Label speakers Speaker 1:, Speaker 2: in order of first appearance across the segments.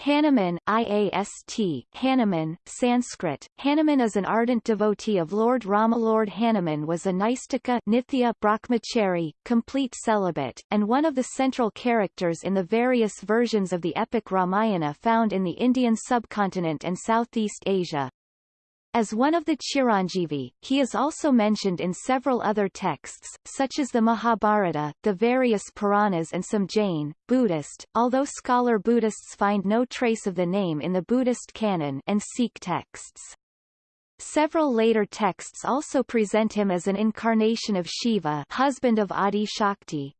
Speaker 1: Hanuman IAST, Hanuman, Sanskrit. Hanuman is an ardent devotee of Lord Rama. Lord Hanuman was a Naistika Nithya Brahmachari, complete celibate, and one of the central characters in the various versions of the epic Ramayana found in the Indian subcontinent and Southeast Asia. As one of the Chiranjeevi, he is also mentioned in several other texts, such as the Mahabharata, the various Puranas and some Jain, Buddhist, although scholar Buddhists find no trace of the name in the Buddhist canon and Sikh texts. Several later texts also present him as an incarnation of Shiva husband of Adi Shakti,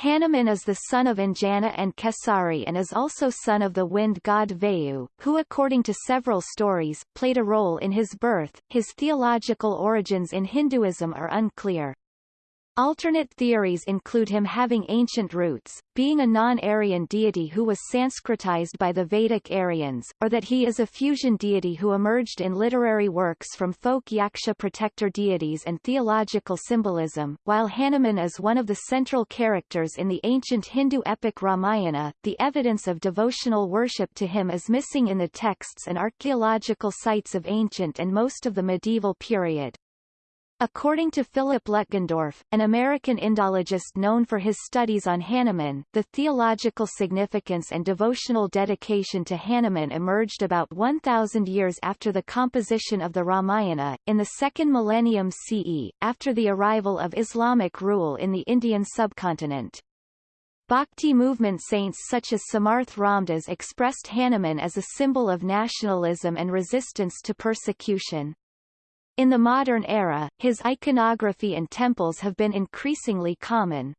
Speaker 1: Hanuman is the son of Anjana and Kesari and is also son of the wind god Vayu, who according to several stories, played a role in his birth. His theological origins in Hinduism are unclear. Alternate theories include him having ancient roots, being a non-Aryan deity who was Sanskritized by the Vedic Aryans, or that he is a fusion deity who emerged in literary works from folk Yaksha protector deities and theological symbolism. While Hanuman is one of the central characters in the ancient Hindu epic Ramayana, the evidence of devotional worship to him is missing in the texts and archaeological sites of ancient and most of the medieval period. According to Philip Lutgendorf, an American Indologist known for his studies on Hanuman, the theological significance and devotional dedication to Hanuman emerged about 1,000 years after the composition of the Ramayana, in the second millennium CE, after the arrival of Islamic rule in the Indian subcontinent. Bhakti movement saints such as Samarth Ramdas expressed Hanuman as a symbol of nationalism and resistance to persecution. In the modern era, his iconography and temples have been increasingly common.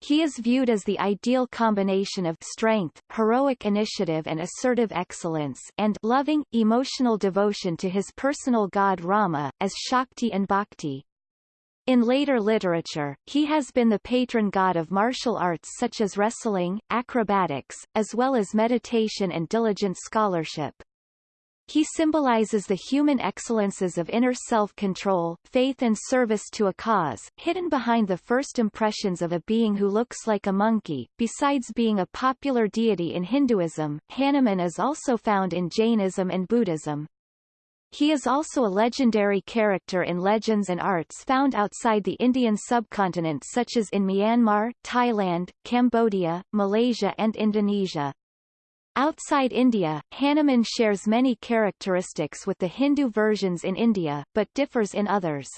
Speaker 1: He is viewed as the ideal combination of strength, heroic initiative and assertive excellence and loving, emotional devotion to his personal god Rama, as Shakti and Bhakti. In later literature, he has been the patron god of martial arts such as wrestling, acrobatics, as well as meditation and diligent scholarship. He symbolizes the human excellences of inner self-control, faith and service to a cause, hidden behind the first impressions of a being who looks like a monkey. Besides being a popular deity in Hinduism, Hanuman is also found in Jainism and Buddhism. He is also a legendary character in legends and arts found outside the Indian subcontinent such as in Myanmar, Thailand, Cambodia, Malaysia and Indonesia. Outside India, Hanuman shares many characteristics with the Hindu versions in India, but differs in others.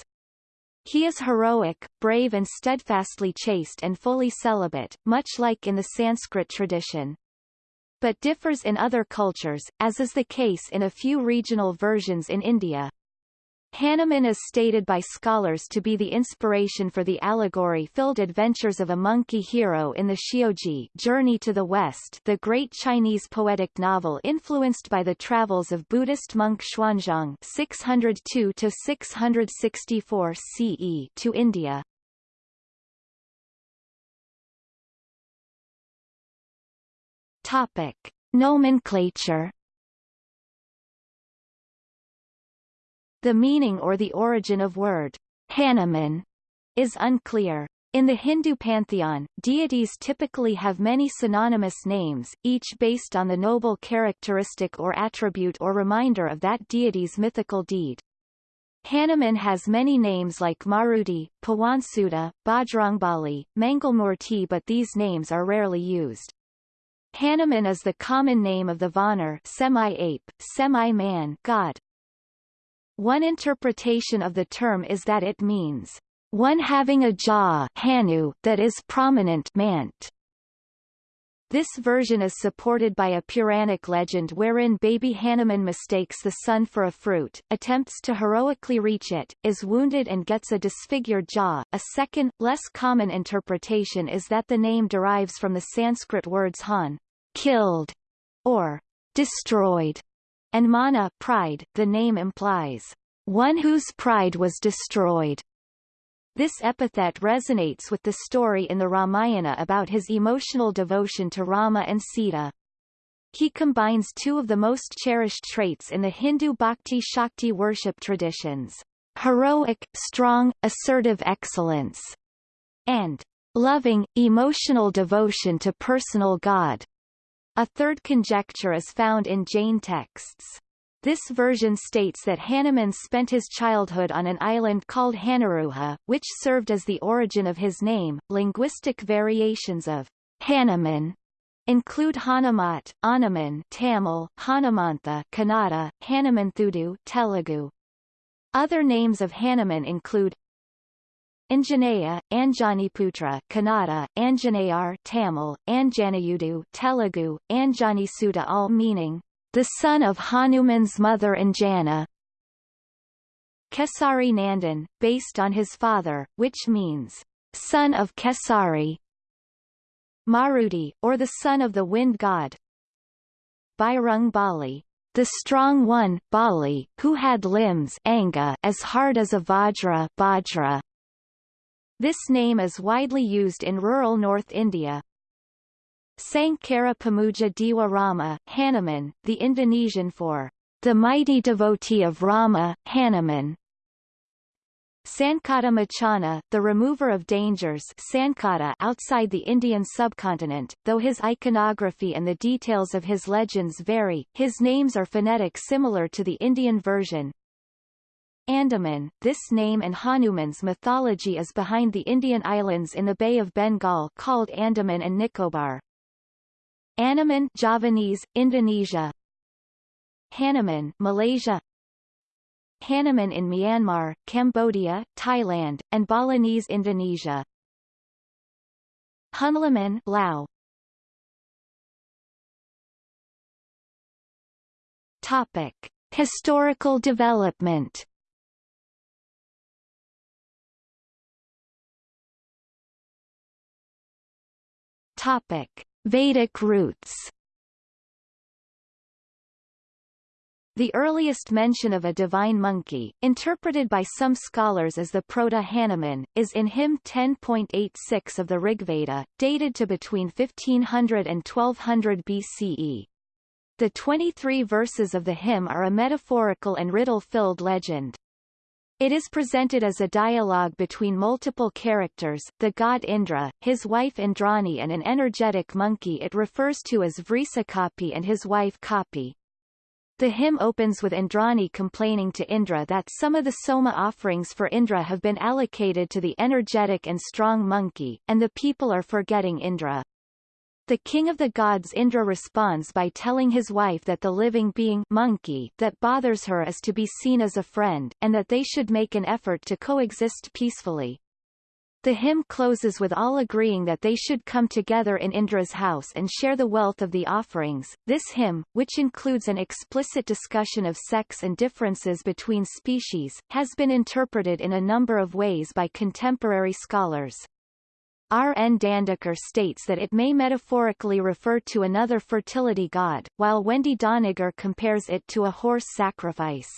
Speaker 1: He is heroic, brave and steadfastly chaste and fully celibate, much like in the Sanskrit tradition. But differs in other cultures, as is the case in a few regional versions in India. Hanuman is stated by scholars to be the inspiration for the allegory-filled adventures of a monkey hero in the Xiyouji Journey to the West the great Chinese poetic novel influenced by the travels of Buddhist monk Xuanzang 602-664 CE to India. Topic. Nomenclature The meaning or the origin of word Hanuman is unclear. In the Hindu pantheon, deities typically have many synonymous names, each based on the noble characteristic or attribute or reminder of that deity's mythical deed. Hanuman has many names like Maruti, Pawansuta, Bajrangbali, Mangalmurti but these names are rarely used. Hanuman is the common name of the Vanar semi-ape, semi-man god, one interpretation of the term is that it means, one having a jaw hanu that is prominent mant. This version is supported by a Puranic legend wherein baby Hanuman mistakes the sun for a fruit, attempts to heroically reach it, is wounded and gets a disfigured jaw. A second, less common interpretation is that the name derives from the Sanskrit words han, killed, or destroyed, and mana pride, the name implies, one whose pride was destroyed. This epithet resonates with the story in the Ramayana about his emotional devotion to Rama and Sita. He combines two of the most cherished traits in the Hindu Bhakti Shakti worship traditions, heroic, strong, assertive excellence, and loving, emotional devotion to personal God. A third conjecture is found in Jain texts. This version states that Hanuman spent his childhood on an island called Hanaruha, which served as the origin of his name. Linguistic variations of Hanuman include Hanumat, Anuman Tamil, Hanumantha Kannada, Hanumanthudu Telugu. Other names of Hanuman include Anjaneya, Anjaniputra Kannada, Anjaneyar Tamil, Anjanayudu Telugu, Anjanisuda all meaning, the son of Hanuman's mother Anjana. Kesari Nandan, based on his father, which means, son of Kesari. Maruti, or the son of the wind god. Bajrang Bali, the strong one, Bali, who had limbs anga as hard as a vajra, bajra. This name is widely used in rural North India. Sankara Pamuja Dewa Rama, Hanuman, the Indonesian for the mighty devotee of Rama, Hanuman. Sankata Mochana, the remover of dangers Sankata outside the Indian subcontinent, though his iconography and the details of his legends vary, his names are phonetic similar to the Indian version, Andaman, this name and Hanuman's mythology is behind the Indian islands in the Bay of Bengal called Andaman and Nicobar. Anoman Javanese, Indonesia Hanuman Malaysia Hanuman in Myanmar, Cambodia, Thailand, and Balinese Indonesia Hunlaman Lao Topic. Historical development Topic: Vedic roots. The earliest mention of a divine monkey, interpreted by some scholars as the Proto-Hanuman, is in hymn 10.86 of the Rigveda, dated to between 1500 and 1200 BCE. The 23 verses of the hymn are a metaphorical and riddle-filled legend. It is presented as a dialogue between multiple characters, the god Indra, his wife Indrani and an energetic monkey it refers to as Vrisakapi and his wife Kapi. The hymn opens with Indrani complaining to Indra that some of the Soma offerings for Indra have been allocated to the energetic and strong monkey, and the people are forgetting Indra. The king of the gods Indra responds by telling his wife that the living being monkey that bothers her is to be seen as a friend, and that they should make an effort to coexist peacefully. The hymn closes with all agreeing that they should come together in Indra's house and share the wealth of the offerings. This hymn, which includes an explicit discussion of sex and differences between species, has been interpreted in a number of ways by contemporary scholars. R. N. Dandekar states that it may metaphorically refer to another fertility god, while Wendy Doniger compares it to a horse sacrifice.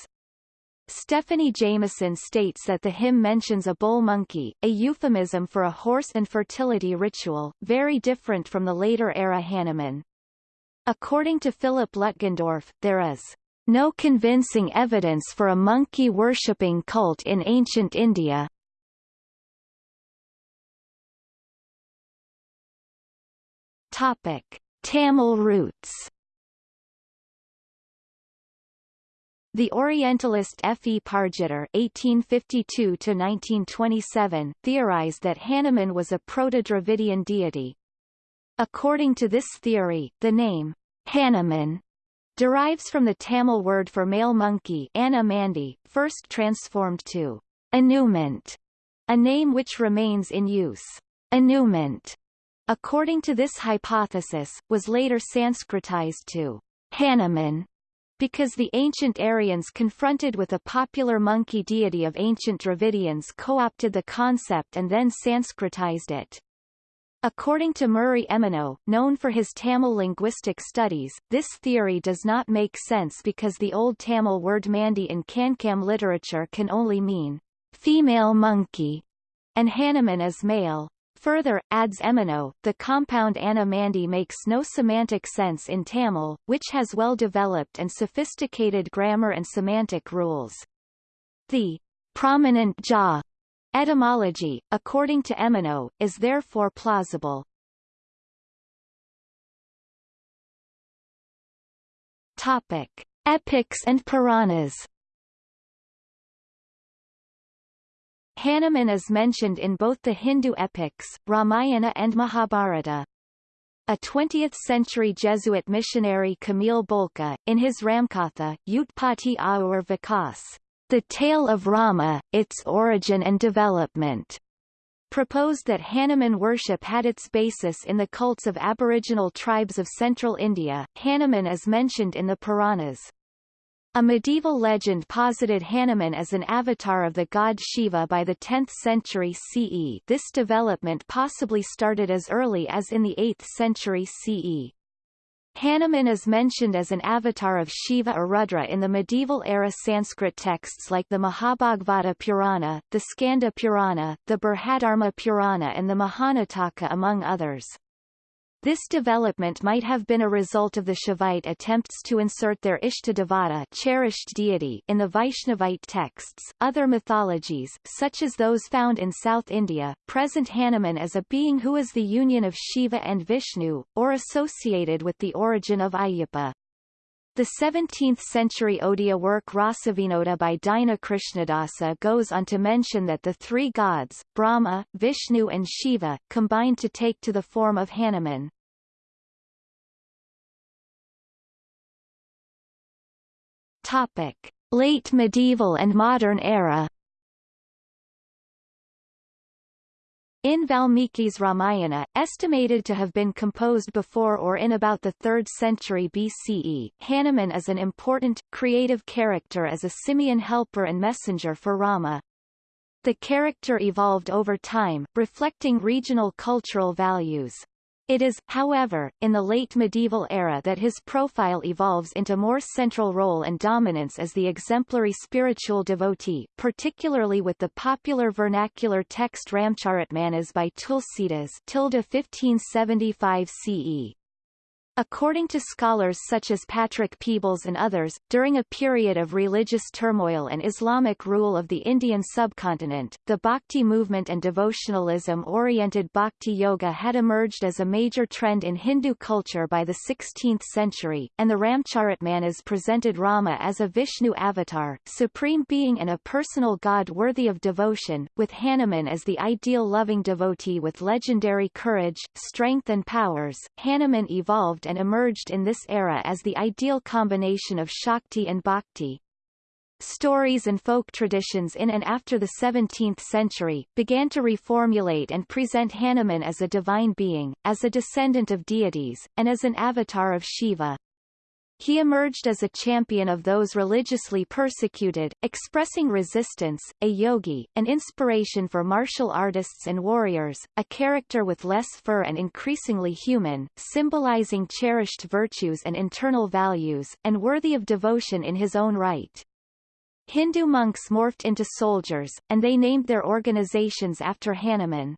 Speaker 1: Stephanie Jamison states that the hymn mentions a bull monkey, a euphemism for a horse and fertility ritual, very different from the later era Hanuman. According to Philip Lutgendorf, there is no convincing evidence for a monkey-worshipping cult in ancient India, Topic: Tamil roots. The Orientalist F. E. Pargiter (1852–1927) theorized that Hanuman was a Proto-Dravidian deity. According to this theory, the name Hanuman derives from the Tamil word for male monkey Anamandi, first transformed to Anumant, a name which remains in use. Anumant according to this hypothesis, was later Sanskritized to Hanuman, because the ancient Aryans confronted with a popular monkey deity of ancient Dravidians co-opted the concept and then Sanskritized it. According to Murray Emeneau, known for his Tamil linguistic studies, this theory does not make sense because the Old Tamil word mandi in Kankam literature can only mean female monkey, and Hanuman is male. Further, adds Emeneau, the compound Anna-Mandi makes no semantic sense in Tamil, which has well-developed and sophisticated grammar and semantic rules. The prominent jaw etymology, according to Emeneau, is therefore plausible. Topic. Epics and Puranas Hanuman is mentioned in both the Hindu epics, Ramayana and Mahabharata. A 20th-century Jesuit missionary Camille Bulcke, in his Ramkatha, Utpatti Aur Vikas, The Tale of Rama, Its Origin and Development, proposed that Hanuman worship had its basis in the cults of aboriginal tribes of central India. Hanuman is mentioned in the Puranas. A medieval legend posited Hanuman as an avatar of the god Shiva by the 10th century CE this development possibly started as early as in the 8th century CE. Hanuman is mentioned as an avatar of Shiva or Rudra in the medieval-era Sanskrit texts like the Mahabhagavata Purana, the Skanda Purana, the Brihaddharma Purana and the Mahanataka among others. This development might have been a result of the Shaivite attempts to insert their Ishtadevata cherished deity in the Vaishnavite texts. Other mythologies, such as those found in South India, present Hanuman as a being who is the union of Shiva and Vishnu, or associated with the origin of Ayyappa. The 17th-century Odia work Rasavinoda by Dina Krishnadasa goes on to mention that the three gods, Brahma, Vishnu and Shiva, combined to take to the form of Hanuman. Topic. Late medieval and modern era In Valmiki's Ramayana, estimated to have been composed before or in about the 3rd century BCE, Hanuman is an important, creative character as a simian helper and messenger for Rama. The character evolved over time, reflecting regional cultural values. It is, however, in the late medieval era that his profile evolves into more central role and dominance as the exemplary spiritual devotee, particularly with the popular vernacular text Ramcharitmanas by Tulsidas 1575 CE. According to scholars such as Patrick Peebles and others, during a period of religious turmoil and Islamic rule of the Indian subcontinent, the Bhakti movement and devotionalism-oriented Bhakti Yoga had emerged as a major trend in Hindu culture by the 16th century, and the Ramcharitmanas presented Rama as a Vishnu avatar, supreme being and a personal god worthy of devotion, with Hanuman as the ideal loving devotee with legendary courage, strength and powers. Hanuman evolved and emerged in this era as the ideal combination of Shakti and Bhakti. Stories and folk traditions in and after the 17th century, began to reformulate and present Hanuman as a divine being, as a descendant of deities, and as an avatar of Shiva. He emerged as a champion of those religiously persecuted, expressing resistance, a yogi, an inspiration for martial artists and warriors, a character with less fur and increasingly human, symbolizing cherished virtues and internal values, and worthy of devotion in his own right. Hindu monks morphed into soldiers, and they named their organizations after Hanuman.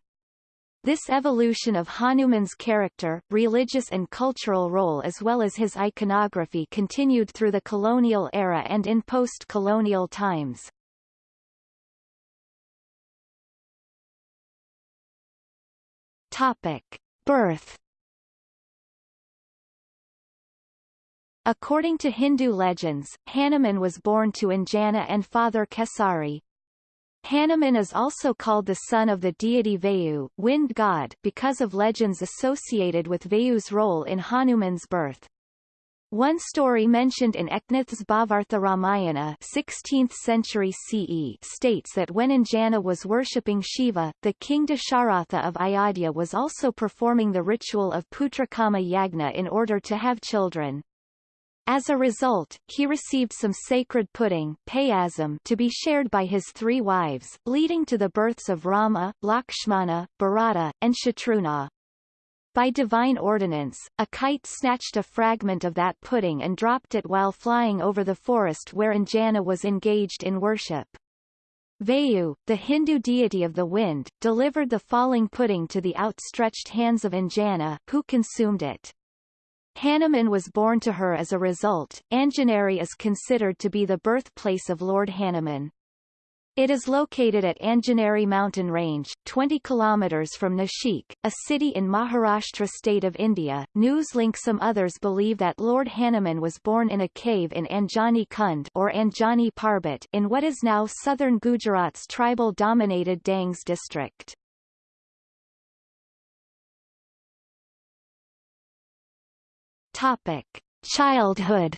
Speaker 1: This evolution of Hanuman's character, religious and cultural role as well as his iconography continued through the colonial era and in post-colonial times. Topic. Birth According to Hindu legends, Hanuman was born to Anjana and father Kesari, Hanuman is also called the son of the deity Vayu wind god because of legends associated with Vayu's role in Hanuman's birth. One story mentioned in Eknath's Bhavartha Ramayana 16th century CE states that when Anjana was worshipping Shiva, the king Dasharatha of Ayodhya was also performing the ritual of Putrakama Yagna in order to have children. As a result, he received some sacred pudding to be shared by his three wives, leading to the births of Rama, Lakshmana, Bharata, and Shatrughna. By divine ordinance, a kite snatched a fragment of that pudding and dropped it while flying over the forest where Anjana was engaged in worship. Vayu, the Hindu deity of the wind, delivered the falling pudding to the outstretched hands of Anjana, who consumed it. Hanuman was born to her as a result. Anjaneri is considered to be the birthplace of Lord Hanuman. It is located at Anjaneri mountain range, 20 kilometers from Nashik, a city in Maharashtra state of India. Newslink Some others believe that Lord Hanuman was born in a cave in Anjani Kund or Anjani Parbat in what is now southern Gujarat's tribal-dominated Dangs district. Topic: Childhood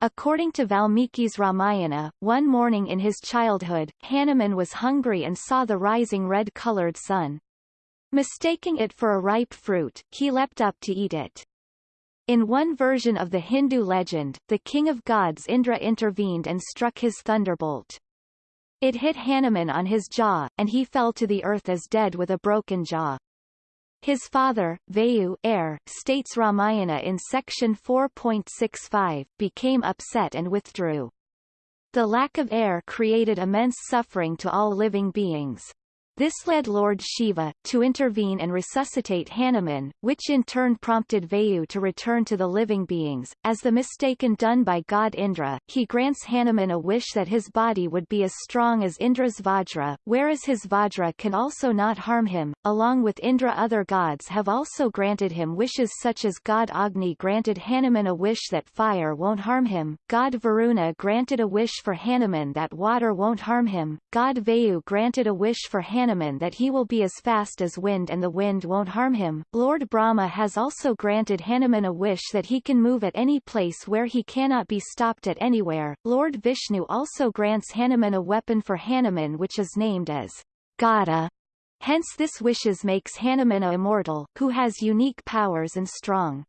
Speaker 1: According to Valmiki's Ramayana, one morning in his childhood, Hanuman was hungry and saw the rising red-colored sun. Mistaking it for a ripe fruit, he leapt up to eat it. In one version of the Hindu legend, the king of gods Indra intervened and struck his thunderbolt. It hit Hanuman on his jaw, and he fell to the earth as dead with a broken jaw. His father, Vayu air, states Ramayana in section 4.65, became upset and withdrew. The lack of air created immense suffering to all living beings. This led Lord Shiva, to intervene and resuscitate Hanuman, which in turn prompted Vayu to return to the living beings. As the mistaken done by god Indra, he grants Hanuman a wish that his body would be as strong as Indra's Vajra, whereas his Vajra can also not harm him. Along with Indra other gods have also granted him wishes such as god Agni granted Hanuman a wish that fire won't harm him, god Varuna granted a wish for Hanuman that water won't harm him, god Vayu granted a wish for Hanuman Hanuman that he will be as fast as wind and the wind won't harm him. Lord Brahma has also granted Hanuman a wish that he can move at any place where he cannot be stopped at anywhere. Lord Vishnu also grants Hanuman a weapon for Hanuman which is named as Gada. Hence this wishes makes Hanuman a immortal, who has unique powers and strong.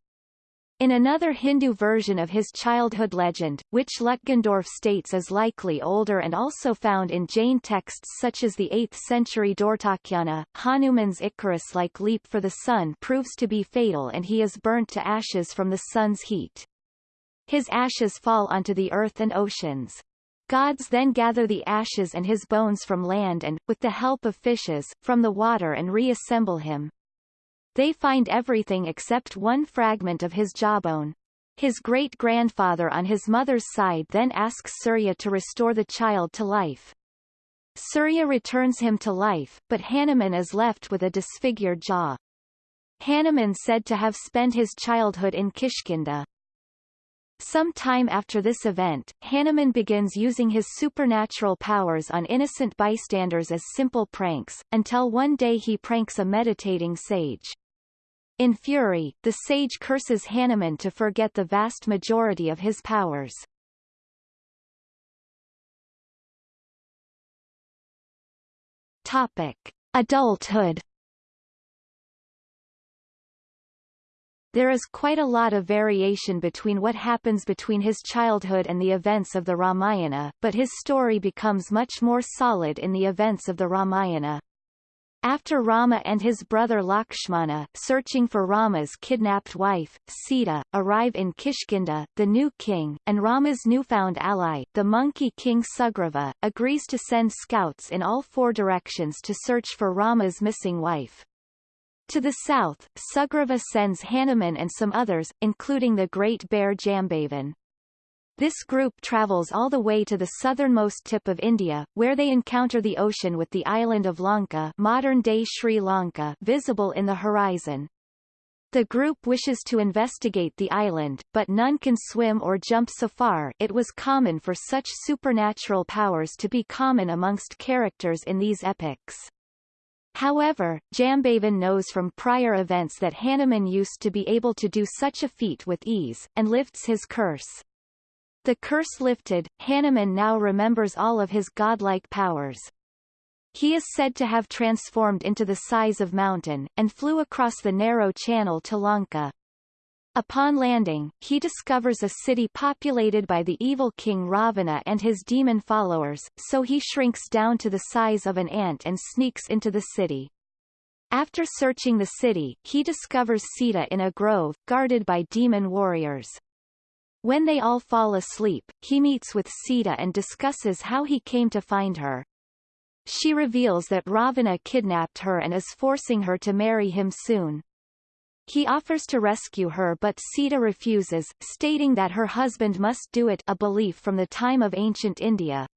Speaker 1: In another Hindu version of his childhood legend, which Lutgendorf states is likely older and also found in Jain texts such as the 8th century Dhurtakhyana, Hanuman's Icarus-like leap for the sun proves to be fatal and he is burnt to ashes from the sun's heat. His ashes fall onto the earth and oceans. Gods then gather the ashes and his bones from land and, with the help of fishes, from the water and reassemble him. They find everything except one fragment of his jawbone. His great-grandfather on his mother's side then asks Surya to restore the child to life. Surya returns him to life, but Hanuman is left with a disfigured jaw. Hanuman said to have spent his childhood in Kishkinda. Some time after this event, Hanuman begins using his supernatural powers on innocent bystanders as simple pranks, until one day he pranks a meditating sage. In fury, the sage curses Hanuman to forget the vast majority of his powers. Topic. Adulthood There is quite a lot of variation between what happens between his childhood and the events of the Ramayana, but his story becomes much more solid in the events of the Ramayana. After Rama and his brother Lakshmana, searching for Rama's kidnapped wife, Sita, arrive in Kishkinda, the new king, and Rama's newfound ally, the monkey king Sugriva, agrees to send scouts in all four directions to search for Rama's missing wife. To the south, Sugriva sends Hanuman and some others, including the great bear Jambavan. This group travels all the way to the southernmost tip of India, where they encounter the ocean with the island of Lanka modern-day Sri Lanka visible in the horizon. The group wishes to investigate the island, but none can swim or jump so far it was common for such supernatural powers to be common amongst characters in these epics. However, Jambavan knows from prior events that Hanuman used to be able to do such a feat with ease, and lifts his curse. The curse lifted, Hanuman now remembers all of his godlike powers. He is said to have transformed into the size of mountain, and flew across the narrow channel to Lanka. Upon landing, he discovers a city populated by the evil king Ravana and his demon followers, so he shrinks down to the size of an ant and sneaks into the city. After searching the city, he discovers Sita in a grove, guarded by demon warriors. When they all fall asleep, he meets with Sita and discusses how he came to find her. She reveals that Ravana kidnapped her and is forcing her to marry him soon. He offers to rescue her but Sita refuses, stating that her husband must do it a belief from the time of ancient India.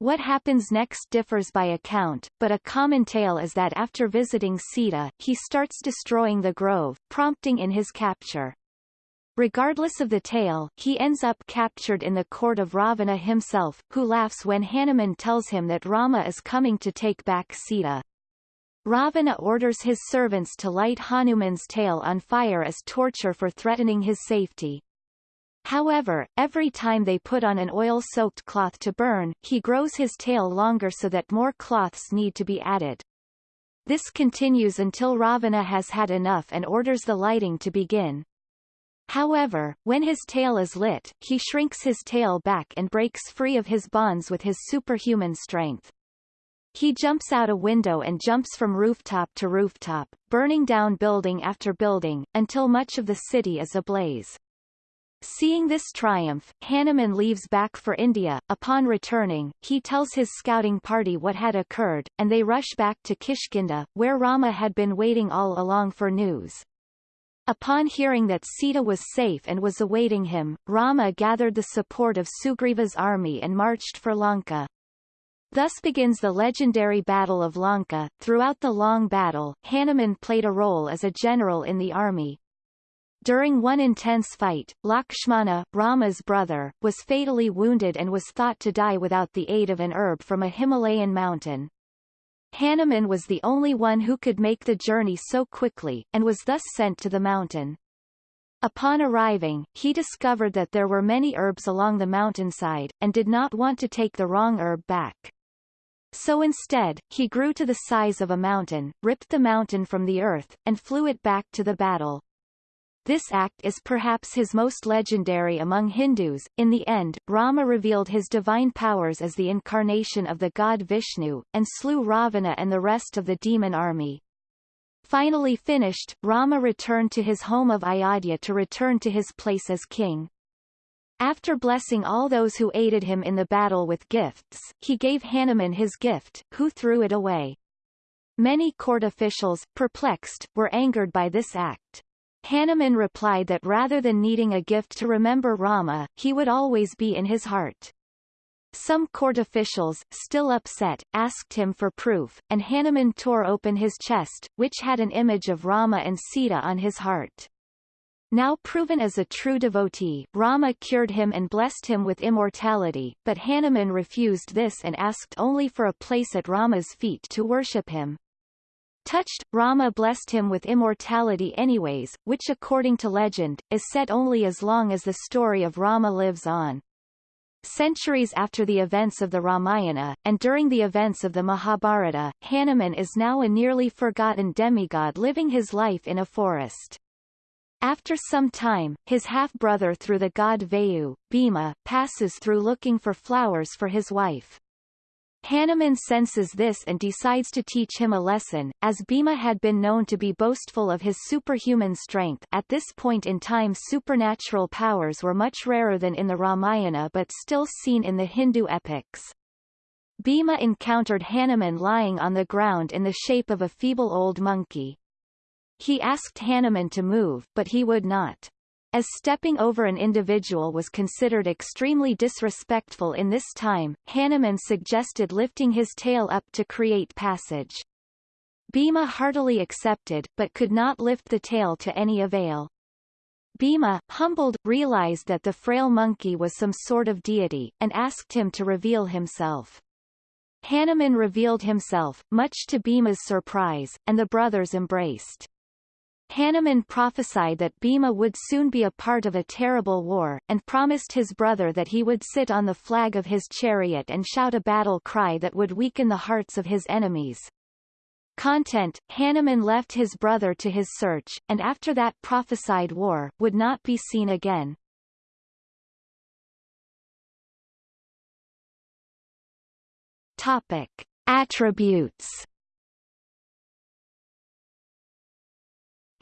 Speaker 1: What happens next differs by account, but a common tale is that after visiting Sita, he starts destroying the grove, prompting in his capture. Regardless of the tale, he ends up captured in the court of Ravana himself, who laughs when Hanuman tells him that Rama is coming to take back Sita. Ravana orders his servants to light Hanuman's tail on fire as torture for threatening his safety. However, every time they put on an oil-soaked cloth to burn, he grows his tail longer so that more cloths need to be added. This continues until Ravana has had enough and orders the lighting to begin. However, when his tail is lit, he shrinks his tail back and breaks free of his bonds with his superhuman strength. He jumps out a window and jumps from rooftop to rooftop, burning down building after building, until much of the city is ablaze. Seeing this triumph, Hanuman leaves back for India. Upon returning, he tells his scouting party what had occurred, and they rush back to Kishkinda, where Rama had been waiting all along for news. Upon hearing that Sita was safe and was awaiting him, Rama gathered the support of Sugriva's army and marched for Lanka. Thus begins the legendary Battle of Lanka. Throughout the long battle, Hanuman played a role as a general in the army, during one intense fight, Lakshmana, Rama's brother, was fatally wounded and was thought to die without the aid of an herb from a Himalayan mountain. Hanuman was the only one who could make the journey so quickly, and was thus sent to the mountain. Upon arriving, he discovered that there were many herbs along the mountainside, and did not want to take the wrong herb back. So instead, he grew to the size of a mountain, ripped the mountain from the earth, and flew it back to the battle. This act is perhaps his most legendary among Hindus. In the end, Rama revealed his divine powers as the incarnation of the god Vishnu, and slew Ravana and the rest of the demon army. Finally finished, Rama returned to his home of Ayodhya to return to his place as king. After blessing all those who aided him in the battle with gifts, he gave Hanuman his gift, who threw it away. Many court officials, perplexed, were angered by this act. Hanuman replied that rather than needing a gift to remember Rama, he would always be in his heart. Some court officials, still upset, asked him for proof, and Hanuman tore open his chest, which had an image of Rama and Sita on his heart. Now proven as a true devotee, Rama cured him and blessed him with immortality, but Hanuman refused this and asked only for a place at Rama's feet to worship him. Touched, Rama blessed him with immortality anyways, which according to legend, is set only as long as the story of Rama lives on. Centuries after the events of the Ramayana, and during the events of the Mahabharata, Hanuman is now a nearly forgotten demigod living his life in a forest. After some time, his half-brother through the god Vayu, Bhima, passes through looking for flowers for his wife. Hanuman senses this and decides to teach him a lesson, as Bhima had been known to be boastful of his superhuman strength at this point in time supernatural powers were much rarer than in the Ramayana but still seen in the Hindu epics. Bhima encountered Hanuman lying on the ground in the shape of a feeble old monkey. He asked Hanuman to move but he would not. As stepping over an individual was considered extremely disrespectful in this time, Hanuman suggested lifting his tail up to create passage. Bhima heartily accepted, but could not lift the tail to any avail. Bhima, humbled, realized that the frail monkey was some sort of deity, and asked him to reveal himself. Hanuman revealed himself, much to Bhima's surprise, and the brothers embraced. Hanuman prophesied that Bhima would soon be a part of a terrible war, and promised his brother that he would sit on the flag of his chariot and shout a battle cry that would weaken the hearts of his enemies. Content, Hanuman left his brother to his search, and after that prophesied war, would not be seen again. Topic. Attributes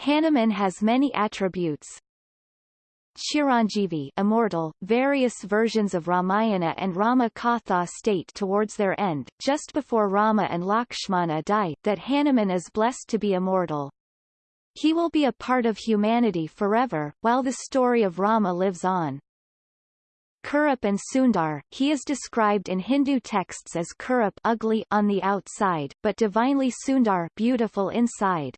Speaker 1: Hanuman has many attributes. Chiranjeevi immortal, various versions of Ramayana and Rama Katha state towards their end, just before Rama and Lakshmana die, that Hanuman is blessed to be immortal. He will be a part of humanity forever, while the story of Rama lives on. Kurup and Sundar, he is described in Hindu texts as Kurup ugly on the outside, but divinely Sundar beautiful inside.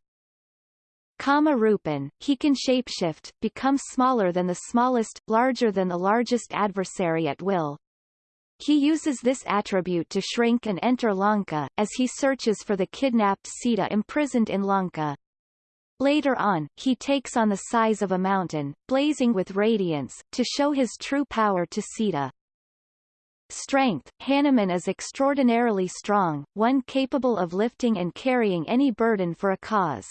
Speaker 1: Kama Rupin, he can shapeshift, become smaller than the smallest, larger than the largest adversary at will. He uses this attribute to shrink and enter Lanka, as he searches for the kidnapped Sita imprisoned in Lanka. Later on, he takes on the size of a mountain, blazing with radiance, to show his true power to Sita. Strength Hanuman is extraordinarily strong, one capable of lifting and carrying any burden for a cause.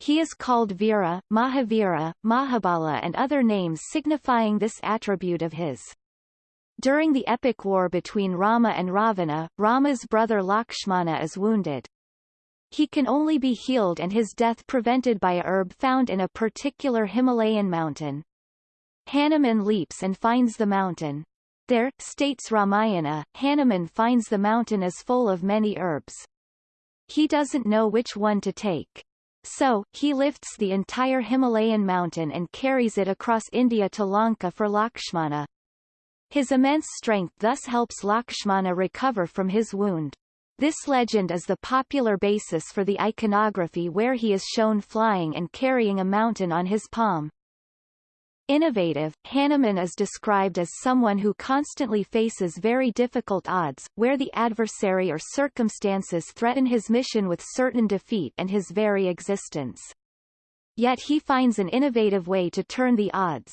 Speaker 1: He is called Veera, Mahavira, Mahabala and other names signifying this attribute of his. During the epic war between Rama and Ravana, Rama's brother Lakshmana is wounded. He can only be healed and his death prevented by a herb found in a particular Himalayan mountain. Hanuman leaps and finds the mountain. There, states Ramayana, Hanuman finds the mountain is full of many herbs. He doesn't know which one to take. So, he lifts the entire Himalayan mountain and carries it across India to Lanka for Lakshmana. His immense strength thus helps Lakshmana recover from his wound. This legend is the popular basis for the iconography where he is shown flying and carrying a mountain on his palm. Innovative, Hanuman is described as someone who constantly faces very difficult odds, where the adversary or circumstances threaten his mission with certain defeat and his very existence. Yet he finds an innovative way to turn the odds.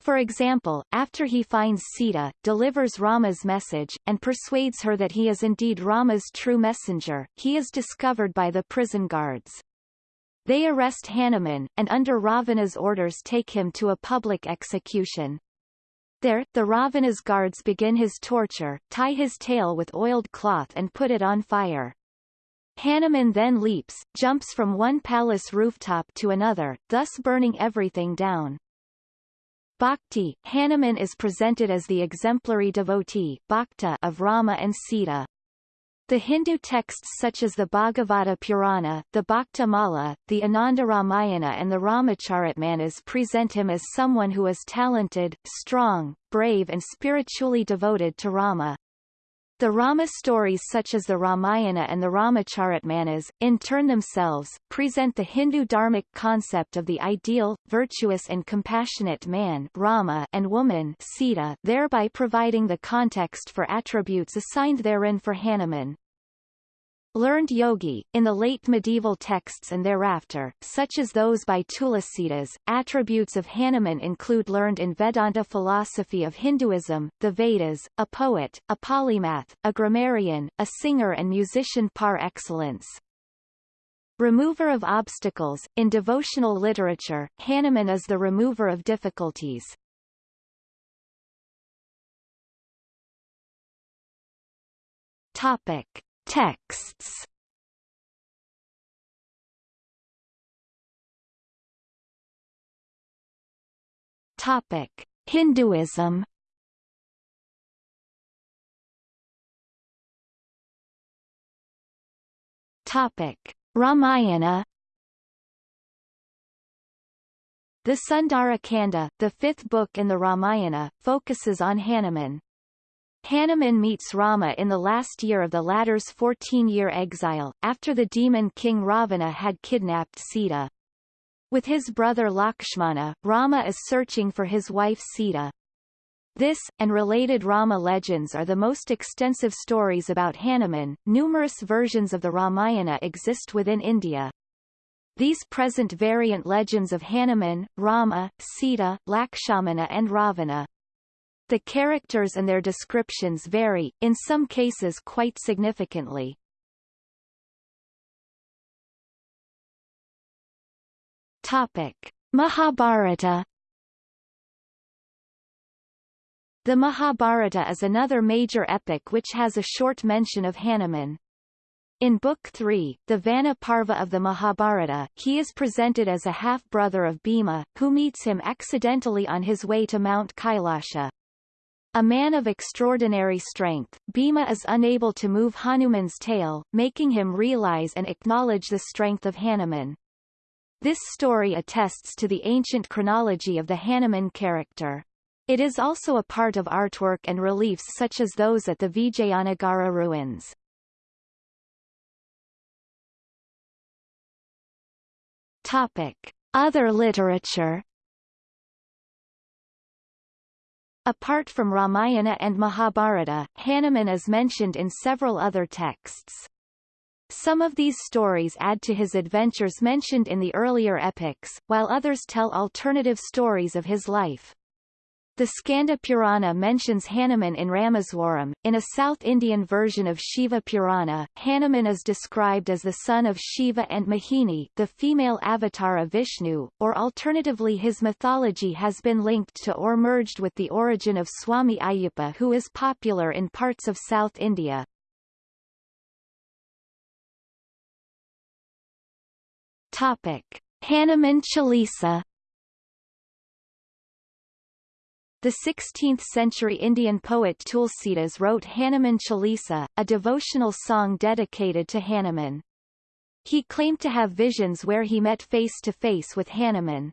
Speaker 1: For example, after he finds Sita, delivers Rama's message, and persuades her that he is indeed Rama's true messenger, he is discovered by the prison guards. They arrest Hanuman, and under Ravana's orders take him to a public execution. There, the Ravana's guards begin his torture, tie his tail with oiled cloth and put it on fire. Hanuman then leaps, jumps from one palace rooftop to another, thus burning everything down. Bhakti, Hanuman is presented as the exemplary devotee bhakta of Rama and Sita. The Hindu texts such as the Bhagavata Purana, the Bhakta Mala, the Ananda Ramayana and the Ramacharitmanas present him as someone who is talented, strong, brave and spiritually devoted to Rama. The Rama stories such as the Ramayana and the Ramacharitmanas, in turn themselves, present the Hindu dharmic concept of the ideal, virtuous and compassionate man Rama and woman Sita thereby providing the context for attributes assigned therein for Hanuman. Learned yogi, in the late medieval texts and thereafter, such as those by Tulasidas, attributes of Hanuman include learned in Vedanta philosophy of Hinduism, the Vedas, a poet, a polymath, a grammarian, a singer and musician par excellence. Remover of obstacles, in devotional literature, Hanuman is the remover of difficulties. Topic. Texts Topic: Hinduism. Topic: Ramayana. The Sundara Kanda, the fifth book in the Ramayana, focuses on Hanuman. Hanuman meets Rama in the last year of the latter's 14-year exile, after the demon king Ravana had kidnapped Sita. With his brother Lakshmana, Rama is searching for his wife Sita. This, and related Rama legends are the most extensive stories about Hanuman. Numerous versions of the Ramayana exist within India. These present variant legends of Hanuman, Rama, Sita, Lakshmana and Ravana. The characters and their descriptions vary, in some cases quite significantly. Topic. Mahabharata The Mahabharata is another major epic which has a short mention of Hanuman. In Book 3, the Vana Parva of the Mahabharata, he is presented as a half-brother of Bhima, who meets him accidentally on his way to Mount Kailasha. A man of extraordinary strength, Bhima is unable to move Hanuman's tail, making him realize and acknowledge the strength of Hanuman. This story attests to the ancient chronology of the Hanuman character. It is also a part of artwork and reliefs such as those at the Vijayanagara ruins. Topic. Other literature Apart from Ramayana and Mahabharata, Hanuman is mentioned in several other texts. Some of these stories add to his adventures mentioned in the earlier epics, while others tell alternative stories of his life. The Skanda Purana mentions Hanuman in Rameswaram. In a South Indian version of Shiva Purana, Hanuman is described as the son of Shiva and Mohini, the female avatar of Vishnu, or alternatively his mythology has been linked to or merged with the origin of Swami Ayyappa who is popular in parts of South India. Topic. Hanuman Chalisa The 16th-century Indian poet Tulsidas wrote Hanuman Chalisa, a devotional song dedicated to Hanuman. He claimed to have visions where he met face-to-face with Hanuman.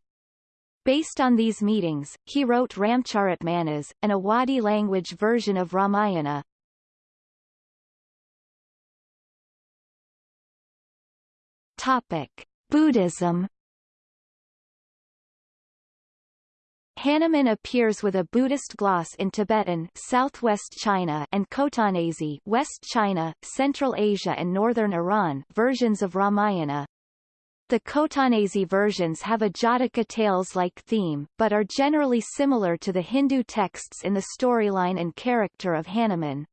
Speaker 1: Based on these meetings, he wrote Ramcharitmanas, an Awadhi language version of Ramayana. Topic. Buddhism Hanuman appears with a Buddhist gloss in Tibetan southwest China and Khotanese West China, Central Asia and northern Iran versions of Ramayana. The Khotanese versions have a Jataka tales-like theme, but are generally similar to the Hindu texts in the storyline and character of Hanuman.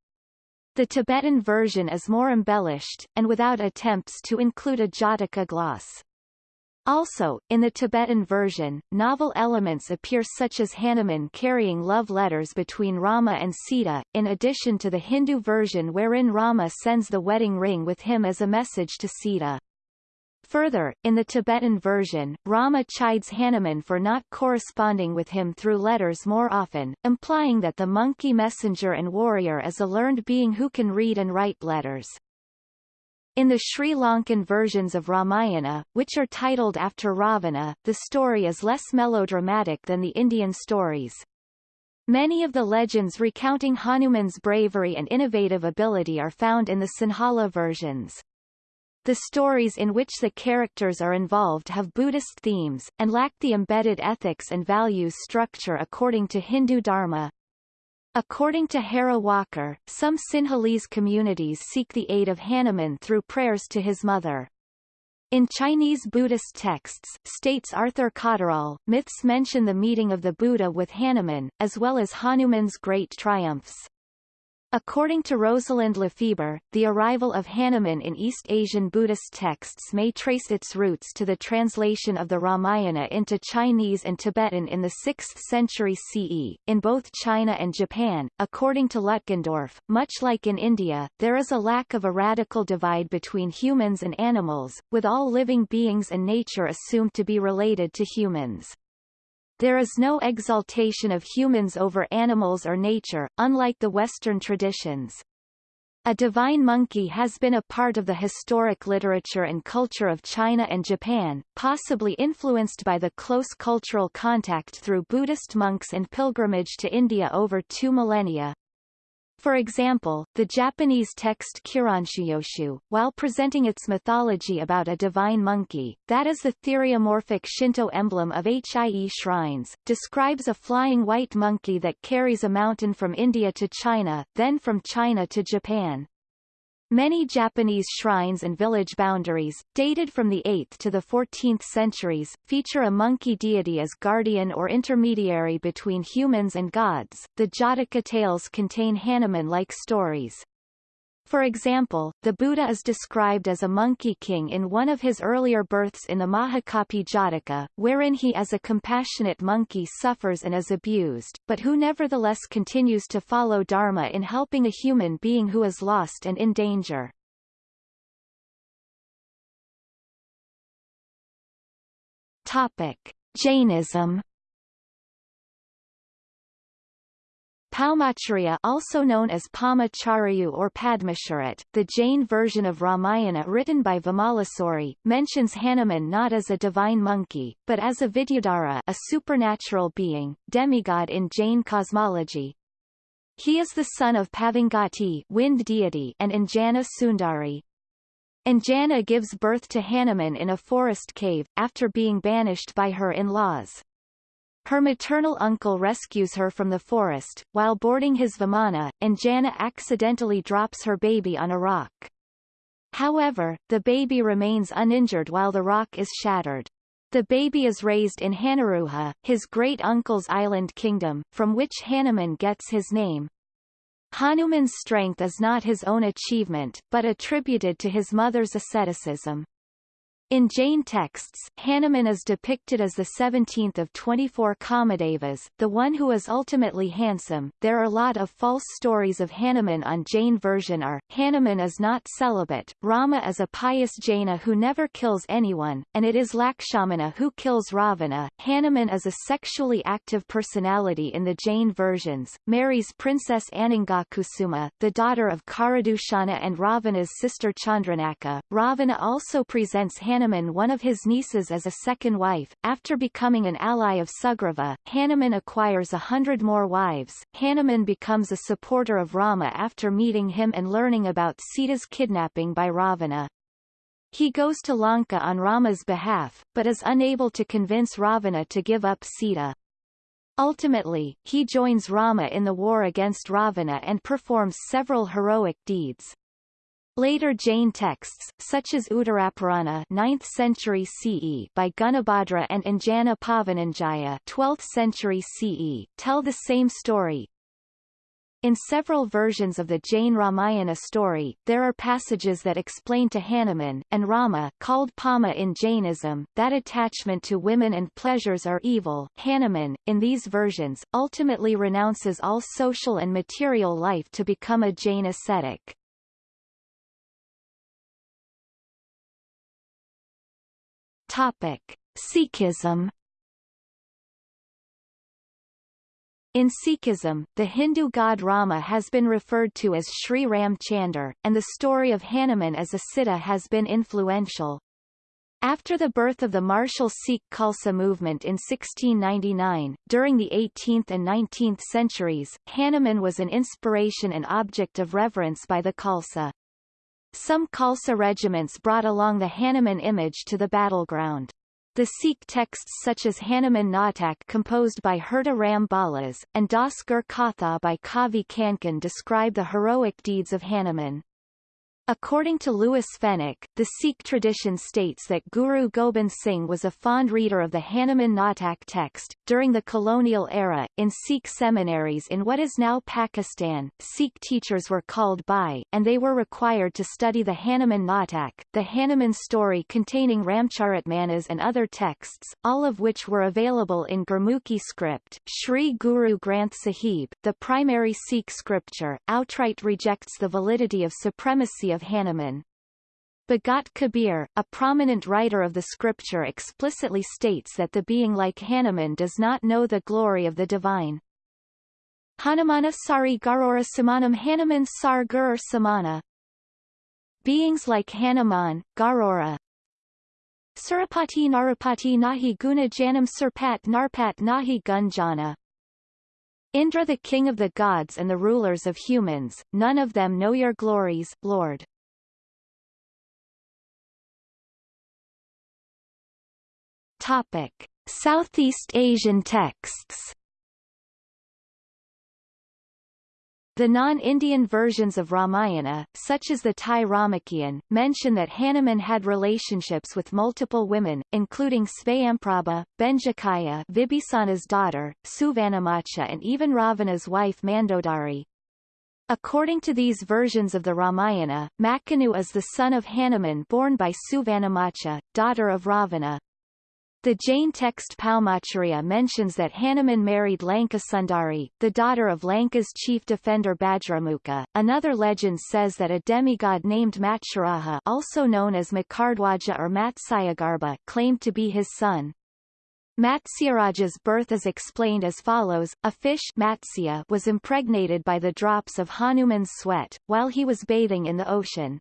Speaker 1: The Tibetan version is more embellished, and without attempts to include a Jataka gloss. Also, in the Tibetan version, novel elements appear such as Hanuman carrying love letters between Rama and Sita, in addition to the Hindu version wherein Rama sends the wedding ring with him as a message to Sita. Further, in the Tibetan version, Rama chides Hanuman for not corresponding with him through letters more often, implying that the monkey messenger and warrior is a learned being who can read and write letters. In the Sri Lankan versions of Ramayana, which are titled after Ravana, the story is less melodramatic than the Indian stories. Many of the legends recounting Hanuman's bravery and innovative ability are found in the Sinhala versions. The stories in which the characters are involved have Buddhist themes, and lack the embedded ethics and values structure according to Hindu Dharma. According to Hera Walker, some Sinhalese communities seek the aid of Hanuman through prayers to his mother. In Chinese Buddhist texts, states Arthur Cotterell, myths mention the meeting of the Buddha with Hanuman, as well as Hanuman's great triumphs. According to Rosalind Lefeber, the arrival of Hanuman in East Asian Buddhist texts may trace its roots to the translation of the Ramayana into Chinese and Tibetan in the 6th century CE. In both China and Japan, according to Lutgendorf, much like in India, there is a lack of a radical divide between humans and animals, with all living beings and nature assumed to be related to humans. There is no exaltation of humans over animals or nature, unlike the Western traditions. A divine monkey has been a part of the historic literature and culture of China and Japan, possibly influenced by the close cultural contact through Buddhist monks and pilgrimage to India over two millennia. For example, the Japanese text Kiranshuyoshu, while presenting its mythology about a divine monkey, that is the theriomorphic Shinto emblem of Hie shrines, describes a flying white monkey that carries a mountain from India to China, then from China to Japan. Many Japanese shrines and village boundaries, dated from the 8th to the 14th centuries, feature a monkey deity as guardian or intermediary between humans and gods. The Jataka tales contain Hanuman-like stories. For example, the Buddha is described as a monkey king in one of his earlier births in the Mahakapi Jataka, wherein he as a compassionate monkey suffers and is abused, but who nevertheless continues to follow Dharma in helping a human being who is lost and in danger. Topic. Jainism Paumacharya also known as Pamacharyu or Padmacharit, the Jain version of Ramayana written by Vimalasuri, mentions Hanuman not as a divine monkey, but as a Vidyadhara a supernatural being, demigod in Jain cosmology. He is the son of Pavangati wind deity and Anjana Sundari. Anjana gives birth to Hanuman in a forest cave, after being banished by her in-laws. Her maternal uncle rescues her from the forest, while boarding his Vimana, Anjana accidentally drops her baby on a rock. However, the baby remains uninjured while the rock is shattered. The baby is raised in Hanuruha, his great-uncle's island kingdom, from which Hanuman gets his name. Hanuman's strength is not his own achievement, but attributed to his mother's asceticism. In Jain texts, Hanuman is depicted as the 17th of 24 Kamadevas, the one who is ultimately handsome. There are a lot of false stories of Hanuman on Jain version are, Hanuman is not celibate, Rama is a pious Jaina who never kills anyone, and it is Lakshmana who kills Ravana. Hanuman is a sexually active personality in the Jain versions, marries Princess Anangakusuma, the daughter of Kharadushana and Ravana's sister Chandranakha. Ravana also presents Hanuman Hanuman one of his nieces as a second wife. After becoming an ally of Sugriva, Hanuman acquires a hundred more wives. Hanuman becomes a supporter of Rama after meeting him and learning about Sita's kidnapping by Ravana. He goes to Lanka on Rama's behalf, but is unable to convince Ravana to give up Sita. Ultimately, he joins Rama in the war against Ravana and performs several heroic deeds. Later Jain texts, such as Uttarapurana 9th century CE by Gunabhadra and Anjana Pavananjaya 12th century CE, tell the same story. In several versions of the Jain Ramayana story, there are passages that explain to Hanuman, and Rama called Pama in Jainism, that attachment to women and pleasures are evil. Hanuman, in these versions, ultimately renounces all social and material life to become a Jain ascetic. Topic: Sikhism In Sikhism, the Hindu god Rama has been referred to as Sri Ram Chandar, and the story of Hanuman as a Siddha has been influential. After the birth of the martial Sikh Khalsa movement in 1699, during the 18th and 19th centuries, Hanuman was an inspiration and object of reverence by the Khalsa. Some Khalsa regiments brought along the Hanuman image to the battleground. The Sikh texts such as Hanuman Natak composed by Hirda Ram Balas, and Das Gur Katha by Kavi Kankan describe the heroic deeds of Hanuman. According to Louis Fenech, the Sikh tradition states that Guru Gobind Singh was a fond reader of the Hanuman Natak text. During the colonial era, in Sikh seminaries in what is now Pakistan, Sikh teachers were called by, and they were required to study the Hanuman Natak, the Hanuman story containing Ramcharitmanas and other texts, all of which were available in Gurmukhi script. Sri Guru Granth Sahib, the primary Sikh scripture, outright rejects the validity of supremacy of Hanuman. Bhagat Kabir, a prominent writer of the scripture explicitly states that the being like Hanuman does not know the glory of the divine. Hanumana sari garora samanam Hanuman sar gurur samana. Beings like Hanuman, Garora, Surapati Narupati Nahi Guna Janam Surpat Narpat Nahi Gunjana. Indra the king of the gods and the rulers of humans, none of them know your glories, Lord. Topic. Southeast Asian texts The non-Indian versions of Ramayana, such as the Thai Ramakien, mention that Hanuman had relationships with multiple women, including Svayamprabha, Benjakaya Vibhisana's daughter, Suvanamacha and even Ravana's wife Mandodari. According to these versions of the Ramayana, Makanu is the son of Hanuman born by Suvanamacha, daughter of Ravana, the Jain text Paumacharya mentions that Hanuman married Lankasundari, the daughter of Lanka's chief defender Bajramukha. Another legend says that a demigod named Matsyaraja also known as Makardhwaja or Matsyagarbha claimed to be his son. Matsyaraja's birth is explained as follows, a fish Matsya was impregnated by the drops of Hanuman's sweat, while he was bathing in the ocean.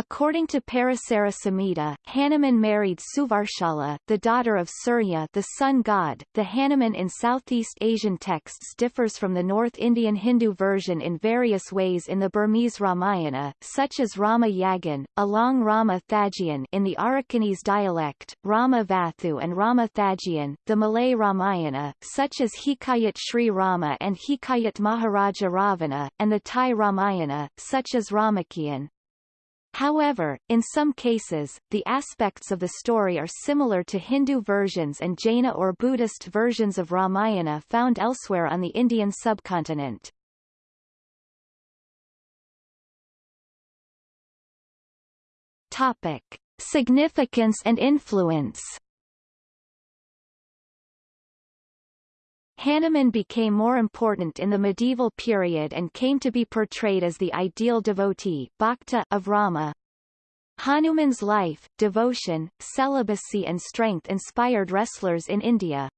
Speaker 1: According to Parasara Samhita, Hanuman married Suvarshala, the daughter of Surya the sun god. The Hanuman in Southeast Asian texts differs from the North Indian Hindu version in various ways in the Burmese Ramayana, such as Rama Yagan, along Rama Thajian in the Arakanese dialect, Rama Vathu and Rama Thajian, the Malay Ramayana, such as Hikayat Sri Rama and Hikayat Maharaja Ravana, and the Thai Ramayana, such as Ramakien. However, in some cases, the aspects of the story are similar to Hindu versions and Jaina or Buddhist versions of Ramayana found elsewhere on the Indian subcontinent. Topic. Significance and influence Hanuman became more important in the medieval period and came to be portrayed as the ideal devotee bhakta of Rama. Hanuman's life, devotion, celibacy and strength inspired wrestlers in India.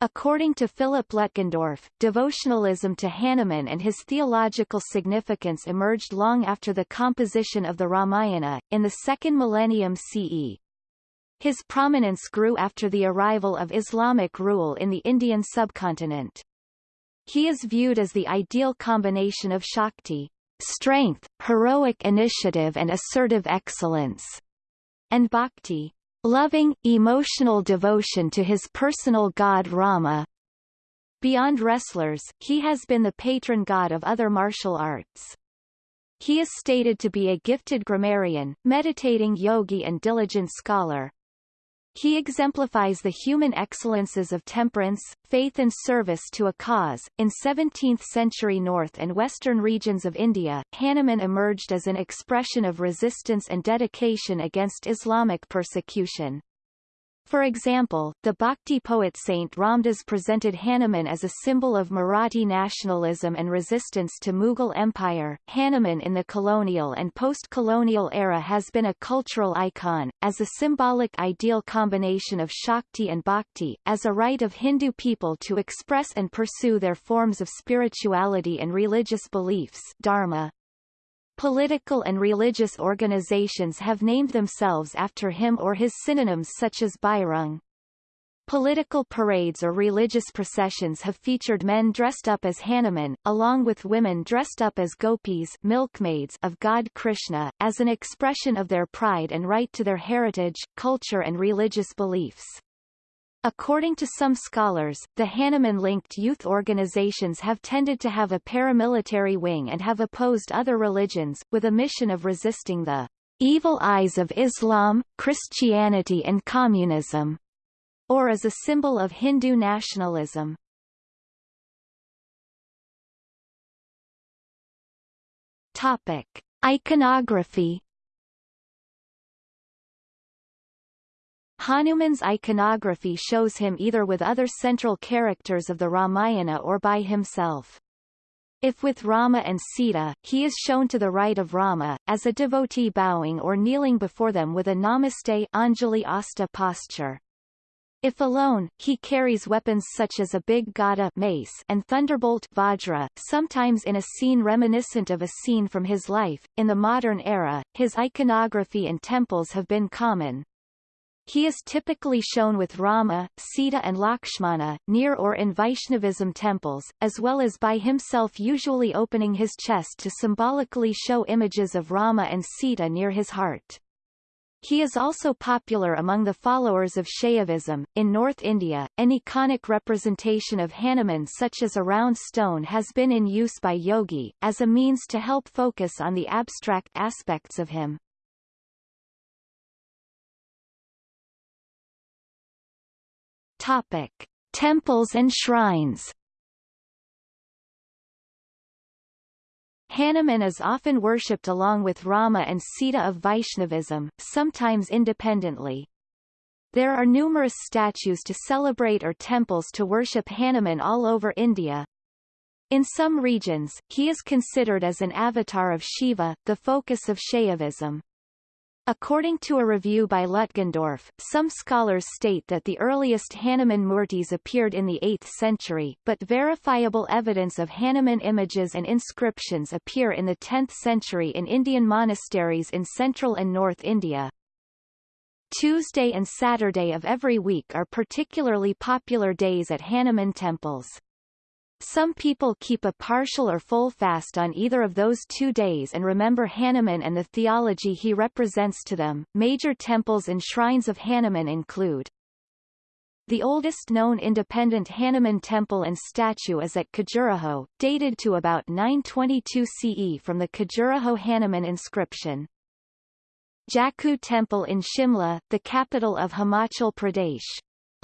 Speaker 1: According to Philip Lutgendorf, devotionalism to Hanuman and his theological significance emerged long after the composition of the Ramayana, in the second millennium CE. His prominence grew after the arrival of Islamic rule in the Indian subcontinent. He is viewed as the ideal combination of Shakti, strength, heroic initiative and assertive excellence, and Bhakti, loving, emotional devotion to his personal god Rama. Beyond wrestlers, he has been the patron god of other martial arts. He is stated to be a gifted grammarian, meditating yogi and diligent scholar, he exemplifies the human excellences of temperance, faith and service to a cause. In 17th-century north and western regions of India, Hanuman emerged as an expression of resistance and dedication against Islamic persecution. For example, the Bhakti poet Saint Ramdas presented Hanuman as a symbol of Marathi nationalism and resistance to Mughal Empire. Hanuman in the colonial and post-colonial era has been a cultural icon, as a symbolic ideal combination of Shakti and Bhakti, as a right of Hindu people to express and pursue their forms of spirituality and religious beliefs dharma. Political and religious organizations have named themselves after him or his synonyms such as Bajrang. Political parades or religious processions have featured men dressed up as Hanuman, along with women dressed up as gopis milkmaids of God Krishna, as an expression of their pride and right to their heritage, culture and religious beliefs. According to some scholars, the Hanuman-linked youth organizations have tended to have a paramilitary wing and have opposed other religions, with a mission of resisting the evil eyes of Islam, Christianity and communism, or as a symbol of Hindu nationalism. Topic. Iconography Hanuman's iconography shows him either with other central characters of the Ramayana or by himself. If with Rama and Sita, he is shown to the right of Rama, as a devotee bowing or kneeling before them with a Namaste Anjali Hasta posture. If alone, he carries weapons such as a big gada mace and thunderbolt vajra, sometimes in a scene reminiscent of a scene from his life. In the modern era, his iconography in temples have been common, he is typically shown with Rama, Sita and Lakshmana, near or in Vaishnavism temples, as well as by himself usually opening his chest to symbolically show images of Rama and Sita near his heart. He is also popular among the followers of Shaivism. In North India, an iconic representation of Hanuman such as a round stone has been in use by yogi, as a means to help focus on the abstract aspects of him. Topic: Temples and shrines. Hanuman is often worshipped along with Rama and Sita of Vaishnavism, sometimes independently. There are numerous statues to celebrate or temples to worship Hanuman all over India. In some regions, he is considered as an avatar of Shiva, the focus of Shaivism. According to a review by Lutgendorf, some scholars state that the earliest Hanuman murtis appeared in the 8th century, but verifiable evidence of Hanuman images and inscriptions appear in the 10th century in Indian monasteries in central and north India. Tuesday and Saturday of every week are particularly popular days at Hanuman temples. Some people keep a partial or full fast on either of those two days and remember Hanuman and the theology he represents to them. Major temples and shrines of Hanuman include the oldest known independent Hanuman temple and statue is at Khajuraho, dated to about 922 CE from the Khajuraho Hanuman inscription. Jakhoo Temple in Shimla, the capital of Himachal Pradesh.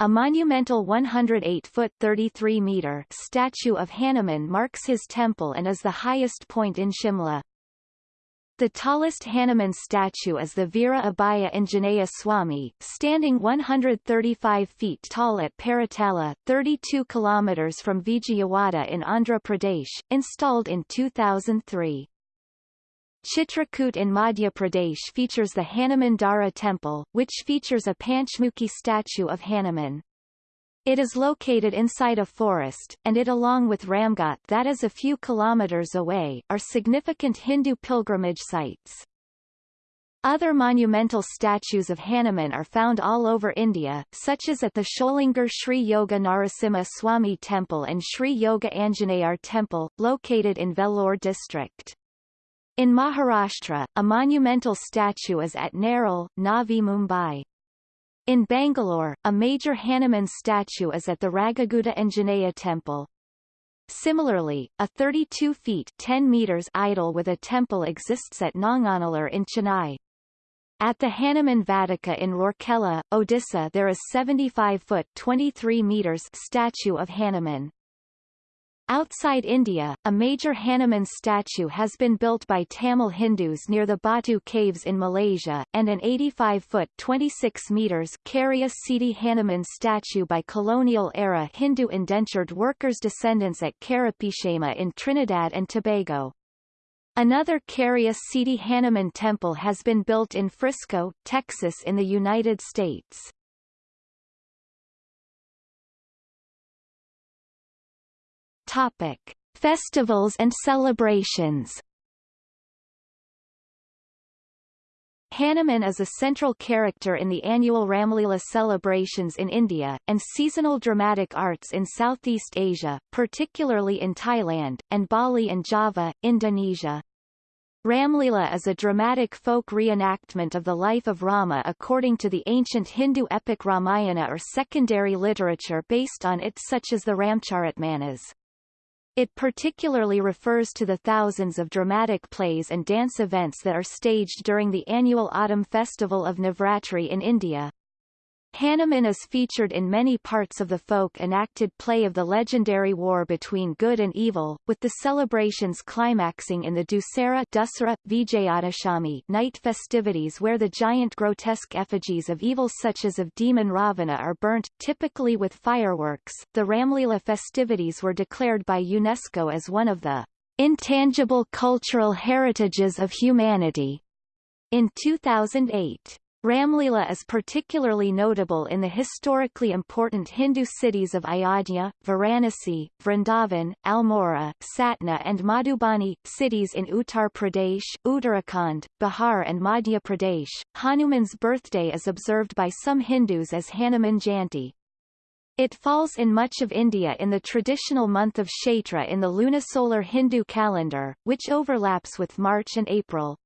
Speaker 1: A monumental 108-foot 33-meter statue of Hanuman marks his temple and is the highest point in Shimla. The tallest Hanuman statue is the Veera Abhaya Anjaneya Swami, standing 135 feet tall at Paritala, 32 kilometers from Vijayawada in Andhra Pradesh, installed in 2003. Chitrakoot in Madhya Pradesh features the Hanuman Hanumandara temple, which features a Panchmukhi statue of Hanuman. It is located inside a forest, and it along with Ramghat that is a few kilometers away, are significant Hindu pilgrimage sites. Other monumental statues of Hanuman are found all over India, such as at the Sholingar Sri Yoga Narasimha Swami Temple and Sri Yoga Anjaneyar Temple, located in Vellore district. In Maharashtra, a monumental statue is at Nerul, Navi Mumbai. In Bangalore, a major Hanuman statue is at the Ragigudda Anjaneya temple. Similarly, a 32 feet 10 meters idol with a temple exists at Nanganallur in Chennai. At the Hanuman Vatika in Rourkela, Odisha there is 75-foot 23 meters statue of Hanuman. Outside India, a major Hanuman statue has been built by Tamil Hindus near the Batu Caves in Malaysia, and an 85-foot 26 meters Karya Siddhi Hanuman statue by colonial-era Hindu indentured workers descendants at Carapichaima in Trinidad and Tobago. Another Karya Siddhi Hanuman temple has been built in Frisco, Texas in the United States. Topic: Festivals and celebrations. Hanuman is a central character in the annual Ramlila celebrations in India, and seasonal dramatic arts in Southeast Asia, particularly in Thailand, and Bali and Java, Indonesia. Ramlila is a dramatic folk reenactment of the life of Rama according to the ancient Hindu epic Ramayana or secondary literature based on it such as the Ramcharitmanas. It particularly refers to the thousands of dramatic plays and dance events that are staged during the annual autumn festival of Navratri in India. Hanuman is featured in many parts of the folk-enacted play of the legendary war between good and evil, with the celebrations climaxing in the Dussehra Dussehra, Vijayadashami night festivities where the giant grotesque effigies of evil such as of demon Ravana are burnt, typically with fireworks. The Ramlila festivities were declared by UNESCO as one of the intangible cultural heritages of humanity in 2008. Ramlila is particularly notable in the historically important Hindu cities of Ayodhya, Varanasi, Vrindavan, Almora, Satna and Madhubani, cities in Uttar Pradesh, Uttarakhand, Bihar and Madhya Pradesh. Hanuman's birthday is observed by some Hindus as Hanuman Jayanti. It falls in much of India in the traditional month of Chaitra in the lunisolar Hindu calendar, which overlaps with March and April.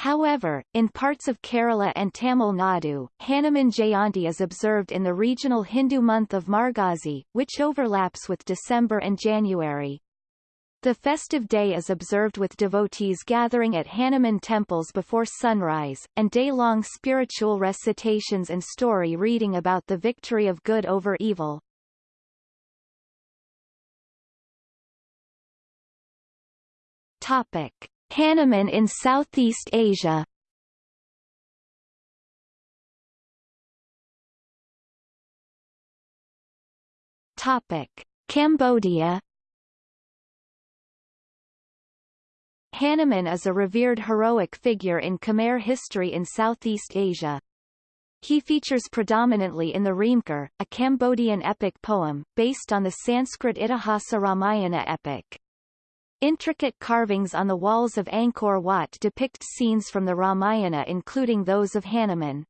Speaker 1: However, in parts of Kerala and Tamil Nadu, Hanuman Jayanti is observed in the regional Hindu month of Margazhi, which overlaps with December and January. The festive day is observed with devotees gathering at Hanuman temples before sunrise, and day-long spiritual recitations and story reading about the victory of good over evil. Topic. Hanuman in Southeast Asia Topic: Cambodia Hanuman is a revered heroic figure in Khmer history in Southeast Asia. He features predominantly in the Reamkar, a Cambodian epic poem, based on the Sanskrit Itihasa Ramayana epic. Intricate carvings on the walls of Angkor Wat depict scenes from the Ramayana including those of Hanuman.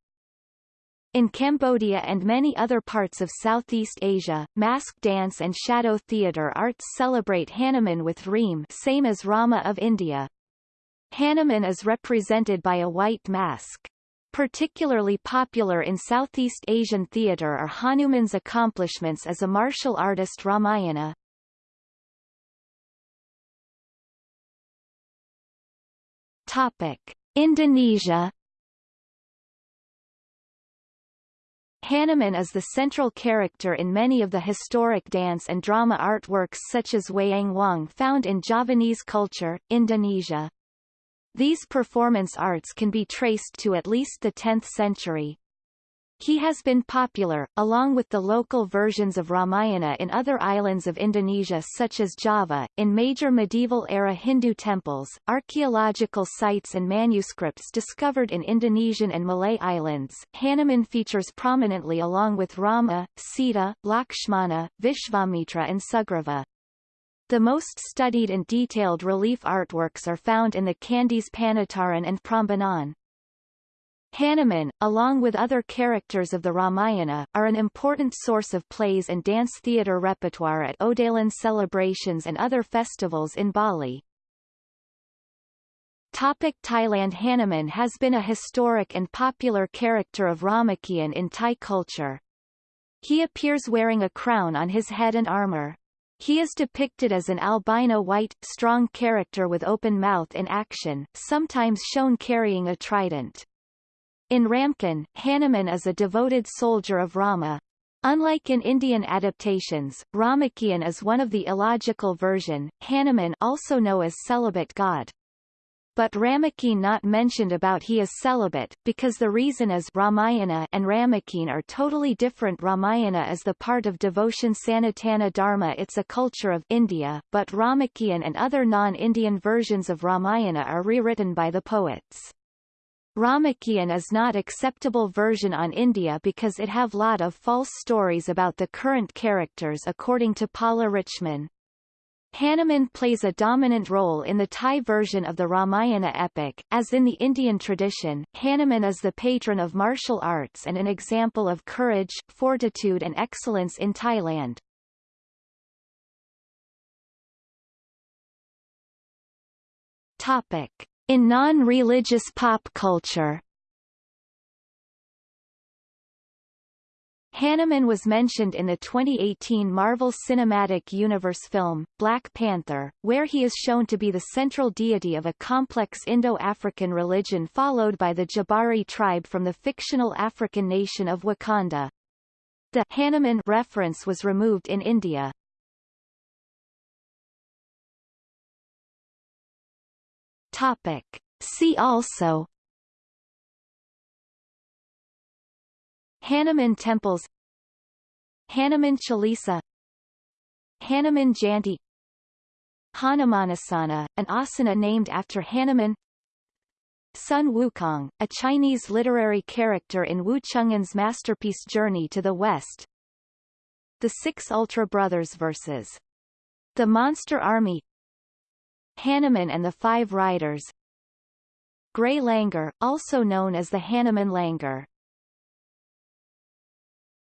Speaker 1: In Cambodia and many other parts of Southeast Asia, mask dance and shadow theatre arts celebrate Hanuman with Ream same as Rama of India. Hanuman is represented by a white mask. Particularly popular in Southeast Asian theatre are Hanuman's accomplishments as a martial artist Ramayana. Topic. Indonesia Hanuman is the central character in many of the historic dance and drama artworks such as Wayang Wong found in Javanese culture, Indonesia. These performance arts can be traced to at least the 10th century. He has been popular, along with the local versions of Ramayana in other islands of Indonesia such as Java, in major medieval-era Hindu temples, archaeological sites and manuscripts discovered in Indonesian and Malay islands. Hanuman features prominently along with Rama, Sita, Lakshmana, Vishvamitra and Sugriva. The most studied and detailed relief artworks are found in the Kandi's Panataran and Prambanan. Hanuman, along with other characters of the Ramayana, are an important source of plays and dance theatre repertoire at Odalan celebrations and other festivals in Bali. Topic Thailand Hanuman has been a historic and popular character of Ramakien in Thai culture. He appears wearing a crown on his head and armor. He is depicted as an albino white, strong character with open mouth in action, sometimes shown carrying a trident. In Ramakien, Hanuman is a devoted soldier of Rama. Unlike in Indian adaptations, Ramakien is one of the illogical version, Hanuman also known as celibate god. But Ramakien not mentioned about he is celibate, because the reason is Ramayana and Ramakien are totally different Ramayana is the part of devotion Sanatana Dharma it's a culture of India, but Ramakien and other non-Indian versions of Ramayana are rewritten by the poets. Ramakien is not acceptable version on India because it have lot of false stories about the current characters according to Paula Richman. Hanuman plays a dominant role in the Thai version of the Ramayana epic, as in the Indian tradition, Hanuman is the patron of martial arts and an example of courage, fortitude and excellence in Thailand. Topic. In non-religious pop culture Hanuman was mentioned in the 2018 Marvel Cinematic Universe film, Black Panther, where he is shown to be the central deity of a complex Indo-African religion followed by the Jabari tribe from the fictional African nation of Wakanda. The Hanuman reference was removed in India. Topic. See also. Hanuman temples. Hanuman Chalisa. Hanuman Jayanti Hanumanasana, an asana named after Hanuman. Sun Wukong, a Chinese literary character in Wu Cheng'an's masterpiece Journey to the West. The Six Ultra Brothers vs. The Monster Army Hanuman and the Five Riders. Grey Langur, also known as the Hanuman Langur